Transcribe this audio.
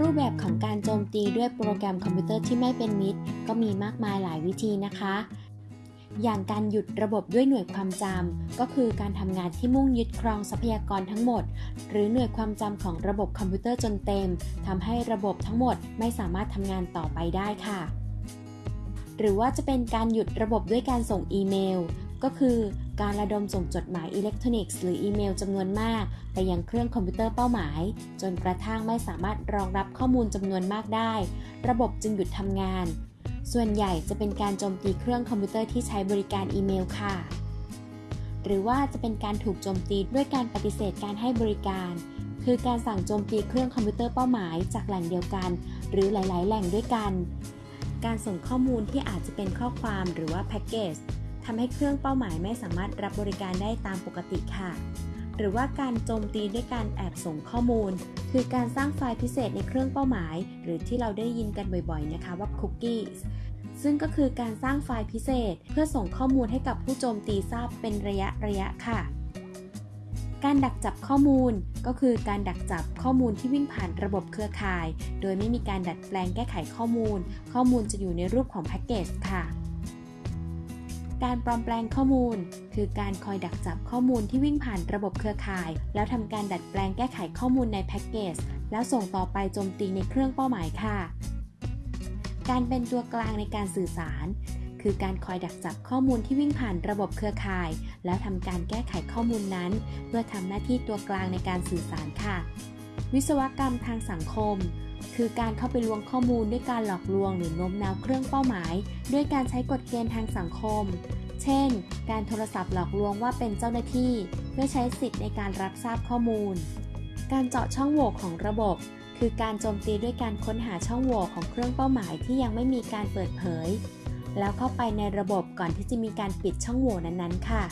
รูปแบบของการโจมตีด้วยโปรแกรมคอมพิวเตอร์ที่ไม่เป็นมิตร ก็มีมากมายหลายวิธีนะคะ อย่างการหยุดระบบด้วยหน่วยความจำก็คือการทำงานที่มุ่งยึดครองทรัพยากรทั้งหมด หรือหน่วยความจำของระบบคอมพิวเตอร์จนเต็มทำให้ระบบทั้งหมดไม่สามารถทำงานต่อไปได้ค่ะ หรือว่าจะเป็นการหยุดระบบด้วยการส่งอีเมล ก็คือ การระดมส่งจดหมายอิเล็กทรอนิกส์หรืออีเมลจำนวนมาก ไปยังเครื่องคอมพิวเตอร์เป้าหมาย จนกระทั่งไม่สามารถรองรับข้อมูลจำนวนมากได้ ระบบจึงหยุดทำงาน ส่วนใหญ่จะเป็นการโจมตีเครื่องคอมพิวเตอร์ที่ใช้บริการอีเมลค่ะ หรือว่าจะเป็นการถูกโจมตีด้วยการปฏิเสธการให้บริการ คือการสั่งโจมตีเครื่องคอมพิวเตอร์เป้าหมายจากแหล่งเดียวกัน หรือหลาย ๆ แหล่งด้วยกัน การส่งข้อมูลที่อาจจะเป็นข้อความหรือว่า packet ทำให้เครื่องเป้าหมายไม่สามารถรับบริการได้ตามปกติค่ะ หรือว่าการโจมตีด้วยการแอบส่งข้อมูล คือการสร้างไฟล์พิเศษในเครื่องเป้าหมาย หรือที่เราได้ยินกันบ่อยๆนะคะว่า cookies ซึ่งก็คือการสร้างไฟล์พิเศษ เพื่อส่งข้อมูลให้กับผู้โจมตีทราบเป็นระยะระยะค่ะ การดักจับข้อมูลก็คือการดักจับข้อมูลที่วิ่งผ่านระบบเครือข่าย โดยไม่มีการดัดแปลงแก้ไขข้อมูล ข้อมูลจะอยู่ในรูปของแพ็กเกจค่ะ การปลอมแปลงข้อมูล คือการคอยดักจับข้อมูลที่วิ่งผ่านระบบเครือข่าย แล้วทำการดัดแปลงแก้ไขข้อมูลในแพ็กเกจแล้วส่งต่อไปโจมตีในเครื่องเป้าหมายค่ะ การเป็นตัวกลางในการสื่อสาร คือการคอยดักจับข้อมูลที่วิ่งผ่านระบบเครือข่าย แล้วทำการแก้ไขข้อมูลนั้น เพื่อทำหน้าที่ตัวกลางในการสื่อสารค่ะ วิศวกรรมทางสังคม คือการเข้าไปลวงข้อมูลด้วยการหลอกลวงหรือโน้มน้าวเครื่องเป้าหมาย ด้วยการใช้กฎเกณฑ์ทางสังคม เช่น การโทรศัพท์หลอกลวงว่าเป็นเจ้าหน้าที่ เพื่อใช้สิทธิ์ในการรับทราบข้อมูล การเจาะช่องโหว่ของระบบ คือการโจมตีด้วยการค้นหาช่องโหว่ของเครื่องเป้าหมายที่ยังไม่มีการเปิดเผย แล้วเข้าไปในระบบก่อนที่จะมีการปิดช่องโหว่นั้นๆ ค่ะ